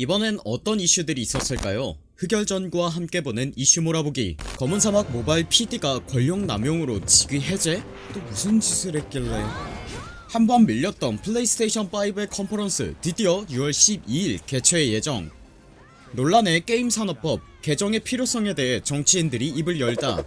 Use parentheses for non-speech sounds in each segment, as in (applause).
이번엔 어떤 이슈들이 있었을까요? 흑열전구와 함께 보는 이슈 몰아보기. 검은사막 모바일 PD가 권력 남용으로 직위 해제? 또 무슨 짓을 했길래? 한번 밀렸던 플레이스테이션5의 컨퍼런스 드디어 6월 12일 개최 예정. 논란의 게임 산업법 개정의 필요성에 대해 정치인들이 입을 열다.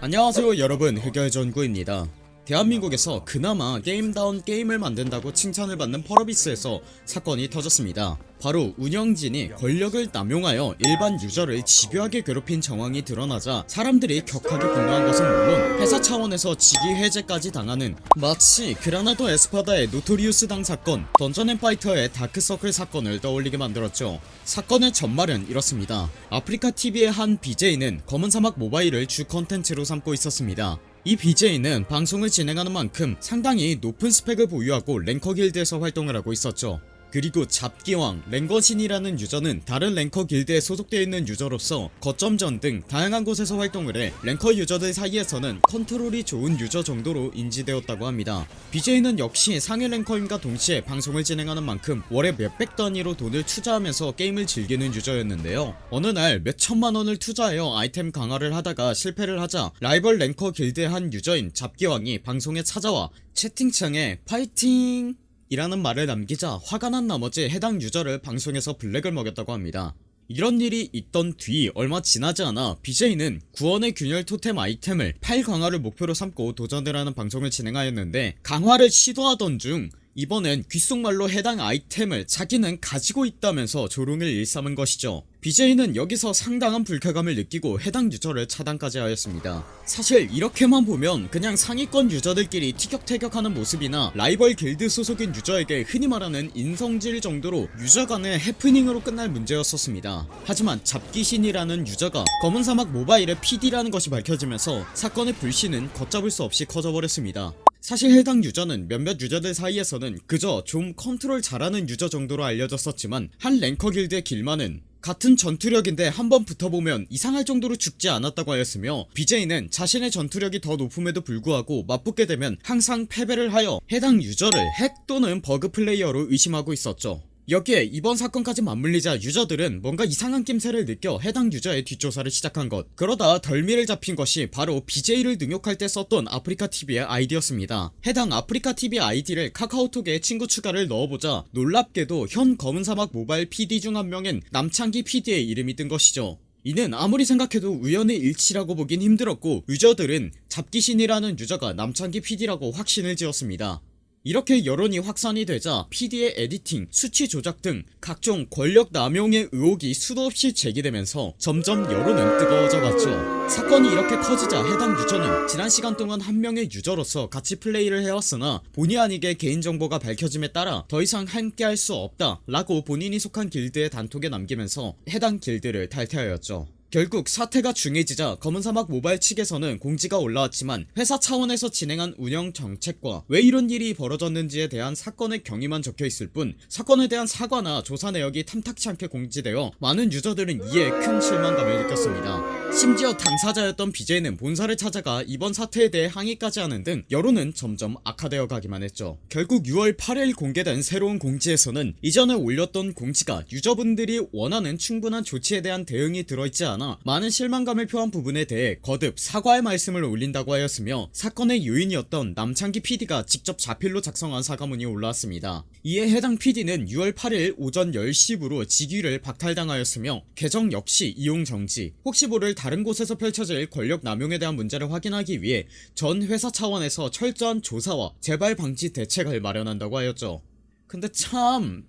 안녕하세요 여러분. 흑열전구입니다 대한민국에서 그나마 게임다운 게임을 만든다고 칭찬을 받는 펄어비스에서 사건이 터졌습니다. 바로 운영진이 권력을 남용하여 일반 유저를 집요하게 괴롭힌 정황이 드러나자 사람들이 격하게 분노한 것은 물론 회사 차원에서 직위 해제까지 당하는 마치 그라나도 에스파다의 노토리우스 당 사건 던전앤파이터의 다크서클 사건을 떠올리게 만들었죠. 사건의 전말은 이렇습니다. 아프리카TV의 한 BJ는 검은사막 모바일을 주 컨텐츠로 삼고 있었습니다 이 BJ는 방송을 진행하는 만큼 상당히 높은 스펙을 보유하고 랭커 길드에서 활동을 하고 있었죠 그리고 잡기왕, 랭거신이라는 유저는 다른 랭커 길드에 소속되어 있는 유저로서 거점전 등 다양한 곳에서 활동을 해 랭커 유저들 사이에서는 컨트롤이 좋은 유저 정도로 인지되었다고 합니다. BJ는 역시 상위 랭커임과 동시에 방송을 진행하는 만큼 월에 몇백 단위로 돈을 투자하면서 게임을 즐기는 유저였는데요. 어느 날 몇천만원을 투자하여 아이템 강화를 하다가 실패를 하자 라이벌 랭커 길드의 한 유저인 잡기왕이 방송에 찾아와 채팅창에 파이팅 이라는 말을 남기자 화가 난 나머지 해당 유저를 방송에서 블랙을 먹였다고 합니다. 이런 일이 있던 뒤 얼마 지나지 않아 BJ는 구원의 균열 토템 아이템을 8 강화를 목표로 삼고 도전을 하는 방송을 진행하였는데 강화를 시도하던 중 이번엔 귓속말로 해당 아이템을 자기는 가지고 있다면서 조롱을 일삼은 것이죠. BJ는 여기서 상당한 불쾌감을 느끼고 해당 유저를 차단까지 하였습니다. 사실 이렇게만 보면 그냥 상위권 유저들끼리 티격태격하는 모습이나 라이벌 길드 소속인 유저에게 흔히 말하는 인성질 정도로 유저 간의 해프닝으로 끝날 문제였었습니다. 하지만 잡기신이라는 유저가 검은사막 모바일의 PD라는 것이 밝혀지면서 사건의 불씨는 걷잡을 수 없이 커져버렸습니다 사실 해당 유저는 몇몇 유저들 사이에서는 그저 좀 컨트롤 잘하는 유저 정도로 알려졌었지만 한 랭커 길드의 길마는 같은 전투력인데 한번 붙어보면 이상할 정도로 죽지 않았다고 하였으며 BJ는 자신의 전투력이 더 높음에도 불구하고 맞붙게 되면 항상 패배를 하여 해당 유저를 핵 또는 버그 플레이어로 의심하고 있었죠 여기에 이번 사건까지 맞물리자 유저들은 뭔가 이상한 낌새를 느껴 해당 유저의 뒷조사를 시작한 것. 그러다 덜미를 잡힌 것이 바로 BJ를 능욕할 때 썼던 아프리카TV의 아이디였습니다. 해당 아프리카TV 아이디를 카카오톡에 친구 추가를 넣어보자 놀랍게도 현 검은사막 모바일 PD 중 한 명인 남창기 PD의 이름이 뜬 것이죠. 이는 아무리 생각해도 우연의 일치라고 보긴 힘들었고 유저들은 잡기신이라는 유저가 남창기 PD라고 확신을 지었습니다 이렇게 여론이 확산이 되자 PD의 editing, 수치 조작 등 각종 권력 남용의 의혹이 수도 없이 제기되면서 점점 여론은 뜨거워져 갔죠. 사건이 이렇게 커지자 해당 유저는 지난 시간 동안 한 명의 유저로서 같이 플레이를 해왔으나 본의 아니게 개인정보가 밝혀짐에 따라 더 이상 함께 할 수 없다 라고 본인이 속한 길드의 단톡에 남기면서 해당 길드를 탈퇴하였죠 결국 사태가 중해지자 검은사막 모바일 측에서는 공지가 올라왔지만 회사 차원에서 진행한 운영 정책과 왜 이런 일이 벌어졌는지에 대한 사건의 경위만 적혀있을 뿐 사건에 대한 사과나 조사 내역이 탐탁치 않게 공지되어 많은 유저들은 이에 큰 실망감을 느꼈습니다. 심지어 당사자였던 BJ는 본사를 찾아가 이번 사태에 대해 항의까지 하는 등 여론은 점점 악화되어 가기만 했죠. 결국 6월 8일 공개된 새로운 공지에서는 이전에 올렸던 공지가 유저분들이 원하는 충분한 조치에 대한 대응이 들어있지 않아 많은 실망감을 표한 부분에 대해 거듭 사과의 말씀을 올린다고 하였으며 사건의 요인이었던 남창기 PD가 직접 자필로 작성한 사과문이 올라왔습니다. 이에 해당 PD는 6월 8일 오전 10시부로 직위를 박탈당하였으며 계정 역시 이용 정지 혹시 모를 다른 곳에서 펼쳐질 권력 남용에 대한 문제를 확인하기 위해 전 회사 차원에서 철저한 조사와 재발 방지 대책을 마련한다고 하였죠. 근데 참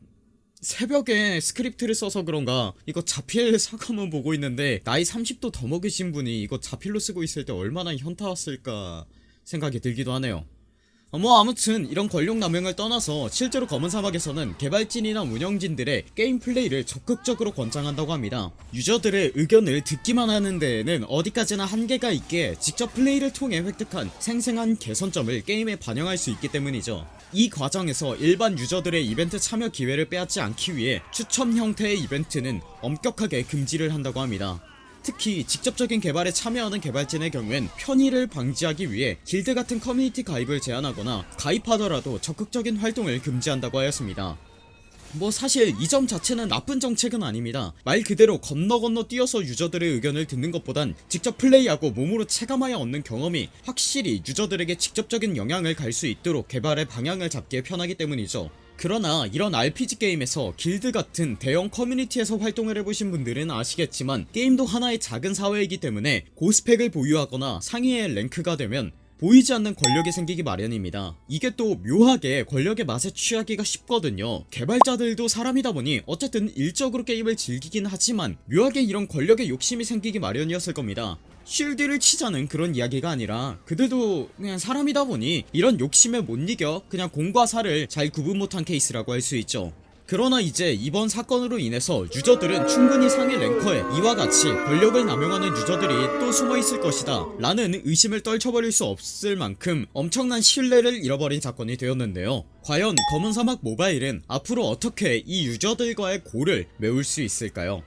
새벽에 스크립트를 써서 그런가 이거 자필 (laughs) 사과문 보고 있는데 나이 30도 더 먹으신 분이 이거 자필로 쓰고 있을 때 얼마나 현타 왔을까 생각이 들기도 하네요. 어, 뭐 아무튼 이런 권력 남용을 떠나서 실제로 검은 사막에서는 개발진이나 운영진들의 게임 플레이를 적극적으로 권장한다고 합니다. 유저들의 의견을 듣기만 하는 데에는 어디까지나 한계가 있기에 직접 플레이를 통해 획득한 생생한 개선점을 게임에 반영할 수 있기 때문이죠 이 과정에서 일반 유저들의 이벤트 참여 기회를 빼앗지 않기 위해 추첨 형태의 이벤트는 엄격하게 금지를 한다고 합니다. 특히 직접적인 개발에 참여하는 개발진의 경우엔 편의를 방지하기 위해 길드 같은 커뮤니티 가입을 제한하거나 가입하더라도 적극적인 활동을 금지한다고 하였습니다 뭐 사실 이 점 자체는 나쁜 정책은 아닙니다. 말 그대로 건너 건너 뛰어서 유저들의 의견을 듣는 것보단 직접 플레이하고 몸으로 체감하여 얻는 경험이 확실히 유저들에게 직접적인 영향을 갈 수 있도록 개발의 방향을 잡기에 편하기 때문이죠. 그러나 이런 RPG 게임에서 길드 같은 대형 커뮤니티에서 활동을 해보신 분들은 아시겠지만 게임도 하나의 작은 사회이기 때문에 고스펙을 보유하거나 상위의 랭크가 되면 보이지 않는 권력이 생기기 마련입니다. 이게 또 묘하게 권력의 맛에 취하기가 쉽거든요. 개발자들도 사람이다 보니 어쨌든 일적으로 게임을 즐기긴 하지만 묘하게 이런 권력의 욕심이 생기기 마련이었을 겁니다. 쉴드를 치자는 그런 이야기가 아니라 그들도 그냥 사람이다 보니 이런 욕심에 못 이겨 그냥 공과 사를 잘 구분 못한 케이스라고 할 수 있죠 그러나 이제 이번 사건으로 인해서 유저들은 충분히 상위 랭커에 이와 같이 권력을 남용하는 유저들이 또 숨어있을 것이다 라는 의심을 떨쳐버릴 수 없을 만큼 엄청난 신뢰를 잃어버린 사건이 되었는데요. 과연 검은사막 모바일은 앞으로 어떻게 이 유저들과의 고를 메울 수 있을까요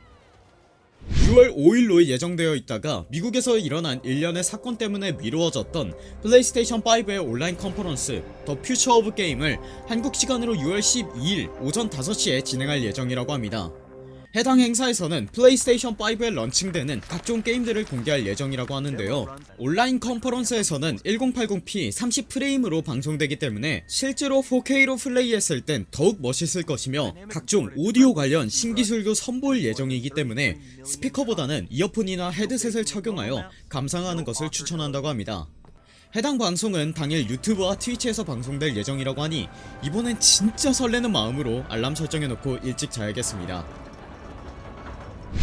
6월 5일로 예정되어 있다가 미국에서 일어난 일련의 사건 때문에 미루어졌던 플레이스테이션5의 온라인 컨퍼런스 The Future of Game을 한국 시간으로 6월 12일 오전 5시에 진행할 예정이라고 합니다 해당 행사에서는 플레이스테이션 5에 런칭되는 각종 게임들을 공개할 예정이라고 하는데요. 온라인 컨퍼런스에서는 1080p 30프레임으로 방송되기 때문에 실제로 4K로 플레이했을 땐 더욱 멋있을 것이며 각종 오디오 관련 신기술도 선보일 예정이기 때문에 스피커보다는 이어폰이나 헤드셋을 착용하여 감상하는 것을 추천한다고 합니다. 해당 방송은 당일 유튜브와 트위치에서 방송될 예정이라고 하니 이번엔 진짜 설레는 마음으로 알람 설정해놓고 일찍 자야겠습니다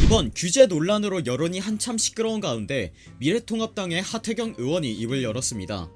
이번 규제 논란으로 여론이 한참 시끄러운 가운데 미래통합당의 하태경 의원이 입을 열었습니다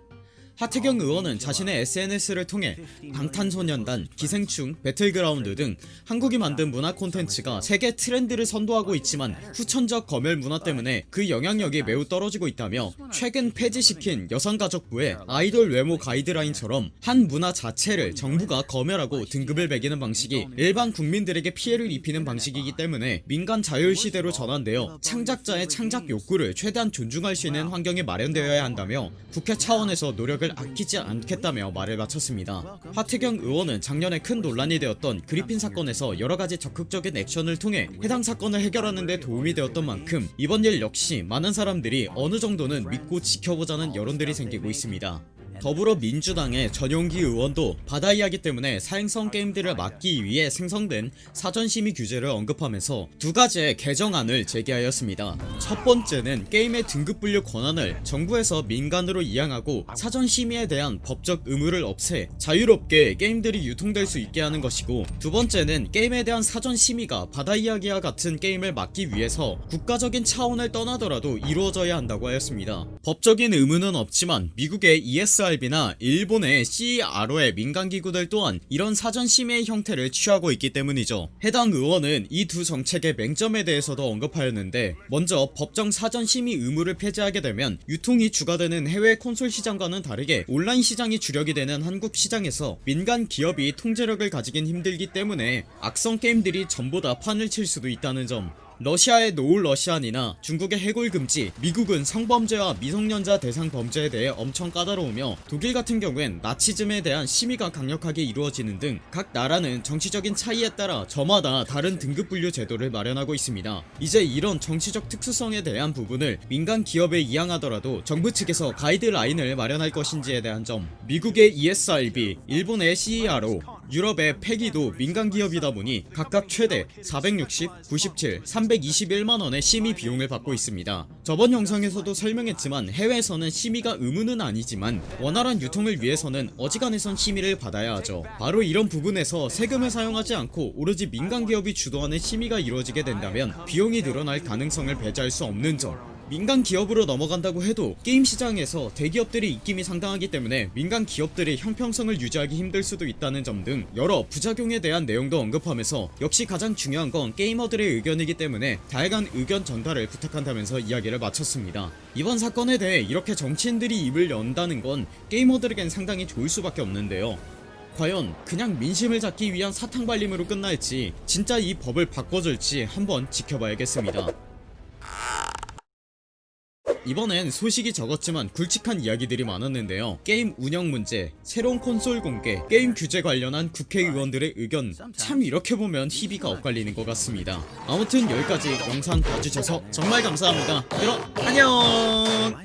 하태경 의원은 자신의 SNS를 통해 방탄소년단, 기생충, 배틀그라운드 등 한국이 만든 문화 콘텐츠가 세계 트렌드를 선도하고 있지만 후천적 검열 문화 때문에 그 영향력이 매우 떨어지고 있다며 최근 폐지시킨 여성가족부의 아이돌 외모 가이드라인처럼 한 문화 자체를 정부가 검열하고 등급을 매기는 방식이 일반 국민들에게 피해를 입히는 방식이기 때문에 민간 자율시대로 전환되어 창작자의 창작 욕구를 최대한 존중할 수 있는 환경이 마련되어야 한다며 국회 차원에서 노력을 아끼지 않겠다며 말을 마쳤습니다. 하태경 의원은 작년에 큰 논란이 되었던 그리핀 사건에서 여러가지 적극적인 액션을 통해 해당 사건을 해결하는 데 도움이 되었던 만큼 이번 일 역시 많은 사람들이 어느 정도는 믿고 지켜보자는 여론들이 생기고 있습니다 더불어민주당의 전용기 의원도 바다 이야기 때문에 사행성 게임들을 막기 위해 생성된 사전심의 규제를 언급하면서 두 가지의 개정안을 제기하였습니다. 첫 번째는 게임의 등급 분류 권한을 정부에서 민간으로 이양하고 사전심의에 대한 법적 의무를 없애 자유롭게 게임들이 유통될 수 있게 하는 것이고 두 번째는 게임에 대한 사전심의가 바다 이야기와 같은 게임을 막기 위해서 국가적인 차원을 떠나더라도 이루어져야 한다고 하였습니다. 법적인 의무는 없지만 미국의 ESR ESRB나 일본의 CRO의 민간기구들 또한 이런 사전심의 형태를 취하고 있기 때문이죠 해당 의원은 이 두 정책의 맹점에 대해서도 언급하였는데 먼저 법정 사전 심의 의무를 폐지하게 되면 유통이 주가 되는 해외 콘솔 시장과는 다르게 온라인 시장이 주력이 되는 한국 시장에서 민간 기업이 통제력을 가지긴 힘들기 때문에 악성 게임들이 전부 다 판을 칠 수도 있다는 점 러시아의 노을 러시안이나 중국의 해골 금지 미국은 성범죄와 미성년자 대상 범죄에 대해 엄청 까다로우며 독일 같은 경우엔 나치즘에 대한 심의가 강력하게 이루어지는 등 각 나라는 정치적인 차이에 따라 저마다 다른 등급 분류 제도를 마련하고 있습니다. 이제 이런 정치적 특수성에 대한 부분을 민간 기업에 이양하더라도 정부 측에서 가이드라인을 마련할 것인지에 대한 점 미국의 ESRB 일본의 CERO 유럽의 패기도 민간기업이다 보니 각각 최대 460, 97, 321만원의 심의 비용을 받고 있습니다. 저번 영상에서도 설명했지만 해외에서는 심의가 의무는 아니지만 원활한 유통을 위해서는 어지간해선 심의를 받아야 하죠. 바로 이런 부분에서 세금을 사용하지 않고 오로지 민간기업이 주도하는 심의가 이루어지게 된다면 비용이 늘어날 가능성을 배제할 수 없는 점 민간 기업으로 넘어간다고 해도 게임 시장에서 대기업들의 입김이 상당하기 때문에 민간 기업들의 형평성을 유지하기 힘들 수도 있다는 점 등 여러 부작용에 대한 내용도 언급하면서 역시 가장 중요한 건 게이머들의 의견이기 때문에 다양한 의견 전달을 부탁한다면서 이야기를 마쳤습니다. 이번 사건에 대해 이렇게 정치인들이 입을 연다는 건 게이머들에겐 상당히 좋을 수밖에 없는데요. 과연 그냥 민심을 잡기 위한 사탕발림으로 끝날지 진짜 이 법을 바꿔줄지 한번 지켜봐야겠습니다 이번엔 소식이 적었지만 굵직한 이야기들이 많았는데요. 게임 운영 문제 새로운 콘솔 공개 게임 규제 관련한 국회의원들의 의견. 참 이렇게 보면 희비가 엇갈리는 것 같습니다. 아무튼 여기까지 영상 봐주셔서 정말 감사합니다. 그럼 안녕